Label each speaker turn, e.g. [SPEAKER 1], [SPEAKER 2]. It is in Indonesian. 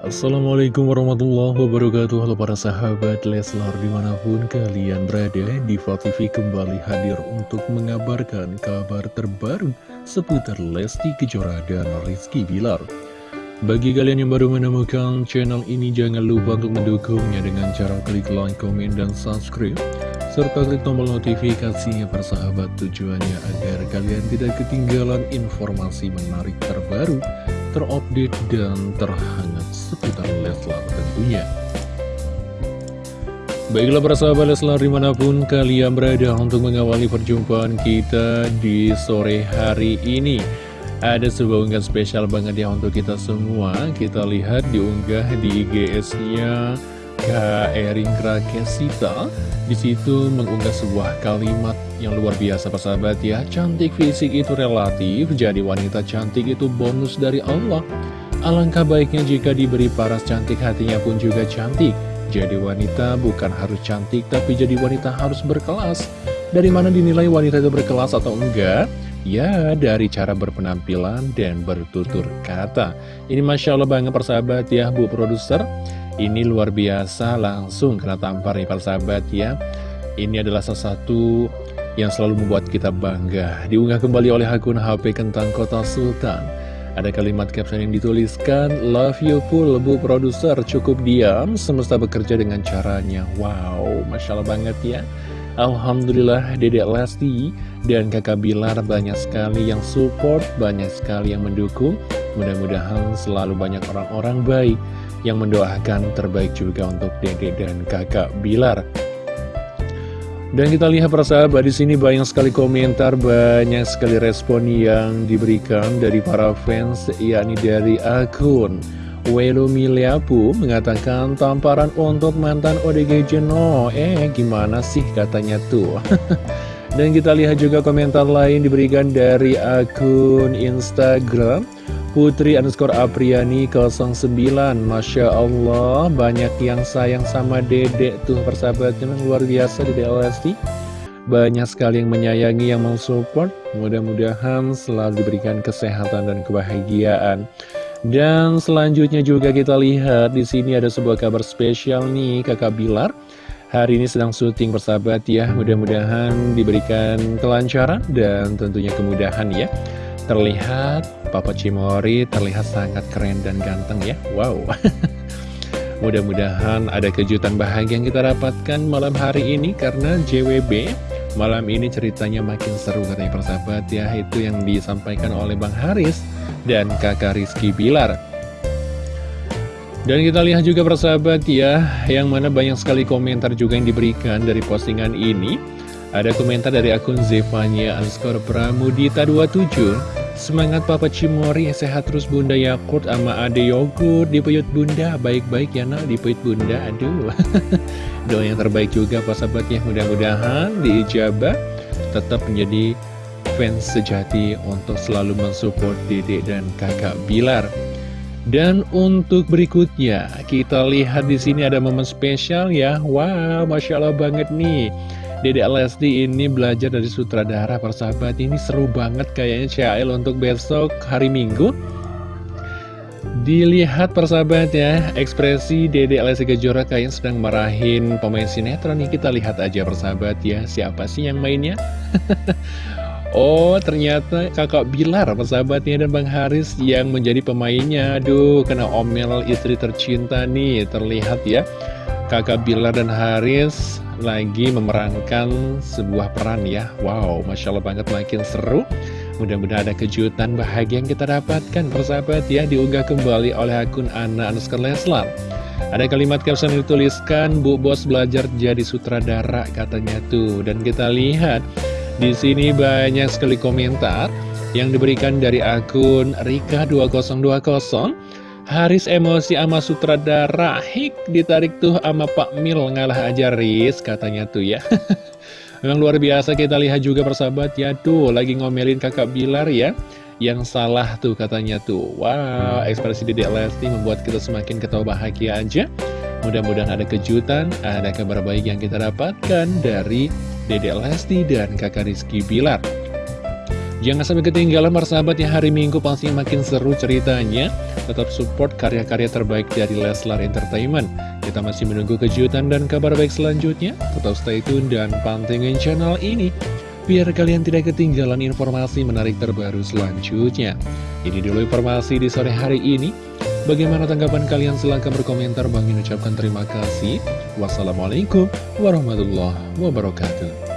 [SPEAKER 1] Assalamualaikum warahmatullahi wabarakatuh. Halo para sahabat Leslar di mana pun kalian berada Diva TV kembali hadir untuk mengabarkan kabar terbaru Seputar Lesti Kejora dan Rizky Bilar. Bagi kalian yang baru menemukan channel ini Jangan lupa untuk mendukungnya dengan cara klik like, komen, dan subscribe serta klik tombol notifikasinya persahabat tujuannya agar kalian tidak ketinggalan informasi menarik terbaru, terupdate, dan terhangat seputar Leslar tentunya. Baiklah persahabat Leslar di mana pun kalian berada untuk mengawali perjumpaan kita di sore hari ini. Ada sebuah unggahan spesial banget ya untuk kita semua. Kita lihat diunggah di IGS-nya Kak Erin Krakesita di situ mengunggah sebuah kalimat yang luar biasa persahabat ya Cantik fisik itu relatif, jadi wanita cantik itu bonus dari Allah Alangkah baiknya jika diberi paras cantik hatinya pun juga cantik. Jadi wanita bukan harus cantik tapi jadi wanita harus berkelas. Dari mana dinilai wanita itu berkelas atau enggak? Ya, dari cara berpenampilan dan bertutur kata. Ini Masya Allah banget persahabat ya Bu Produser. Ini luar biasa langsung kena tampar nih para sahabat ya. Ini adalah salah satu yang selalu membuat kita bangga. Diunggah kembali oleh akun HP Kentang Kota Sultan Ada kalimat caption yang dituliskan Love you full bu produser. Cukup diam Semesta bekerja dengan caranya. Wow Masya Allah banget ya. Alhamdulillah Dedek Lesti dan kakak Bilar banyak sekali yang support Banyak sekali yang mendukung. Mudah-mudahan selalu banyak orang-orang baik yang mendoakan terbaik juga untuk Dede dan kakak Bilar. Dan kita lihat persahabat di sini banyak sekali komentar, banyak sekali respon yang diberikan dari para fans, yakni dari akun Welo Miliapu mengatakan tamparan untuk mantan ODG Jeno. Eh, gimana sih katanya tuh? Dan kita lihat juga komentar lain diberikan dari akun Instagram Putri underscore Apriani 09 Masya Allah banyak yang sayang sama dedek tuh persahabatnya memang luar biasa dedek Lesti banyak sekali yang menyayangi yang mensupport. Mudah-mudahan selalu diberikan kesehatan dan kebahagiaan. Dan selanjutnya juga kita lihat di sini ada sebuah kabar spesial nih kakak Bilar. Hari ini sedang syuting persahabat ya mudah-mudahan diberikan kelancaran dan tentunya kemudahan ya terlihat Papa Cimori terlihat sangat keren dan ganteng ya. Wow. Mudah-mudahan ada kejutan bahagia yang kita dapatkan malam hari ini Karena JWB malam ini ceritanya makin seru katanya persahabat ya. Itu yang disampaikan oleh Bang Haris dan kakak Rizky Bilar. Dan kita lihat juga persahabat ya Yang mana banyak sekali komentar juga yang diberikan dari postingan ini. Ada komentar dari akun Zevanya underscore Pramudita 27 Semangat Papa Cimori, sehat terus Bunda Yakut sama Ade Yogurt. Dipuyut Bunda, baik-baik ya nak, dipuyut Bunda Aduh, doa yang terbaik juga Pak sahabat ya Mudah-mudahan diijabah tetap menjadi fans sejati untuk selalu mensupport Dede dan kakak Bilar. Dan untuk berikutnya, kita lihat di sini ada momen spesial ya. Wow, Masya Allah banget nih. Dede Lesti ini belajar dari sutradara persahabat. Ini seru banget kayaknya CL untuk besok hari Minggu. Dilihat persahabat ya. Ekspresi Dede Lesti Kejora kayaknya sedang marahin pemain sinetron nih. Kita lihat aja persahabat ya. Siapa sih yang mainnya? Oh ternyata kakak Bilar persahabatnya dan Bang Haris yang menjadi pemainnya. Aduh kena omel istri tercinta nih. Terlihat ya. Kakak Bilar dan Haris lagi memerankan sebuah peran ya. Wow, Masya Allah banget makin seru. Mudah-mudahan ada kejutan bahagia yang kita dapatkan Persahabat ya, diunggah kembali oleh akun Ana Anuskar Leslar. Ada kalimat caption yang dituliskan Bu Bos belajar jadi sutradara katanya tuh. Dan kita lihat di sini banyak sekali komentar yang diberikan dari akun Rika2020 Haris emosi sama sutradara. Hik ditarik tuh sama Pak Mil. Ngalah aja Riz katanya tuh ya. Memang luar biasa kita lihat juga persahabat ya. Tuh lagi ngomelin kakak Bilar ya. Yang salah tuh katanya tuh. Wow ekspresi Dedek Lesti membuat kita semakin ketawa bahagia aja. Mudah-mudahan ada kejutan Ada kabar baik yang kita dapatkan dari Dedek Lesti dan kakak Rizky Bilar Jangan sampai ketinggalan persahabat ya hari Minggu pasti makin seru ceritanya. Tetap support karya-karya terbaik dari Leslar Entertainment. Kita masih menunggu kejutan dan kabar baik selanjutnya. Tetap stay tune dan pantengin channel ini Biar kalian tidak ketinggalan informasi menarik terbaru selanjutnya. Ini dulu informasi di sore hari ini. Bagaimana tanggapan kalian? Silahkan berkomentar. Bang ucapkan terima kasih. Wassalamualaikum warahmatullahi wabarakatuh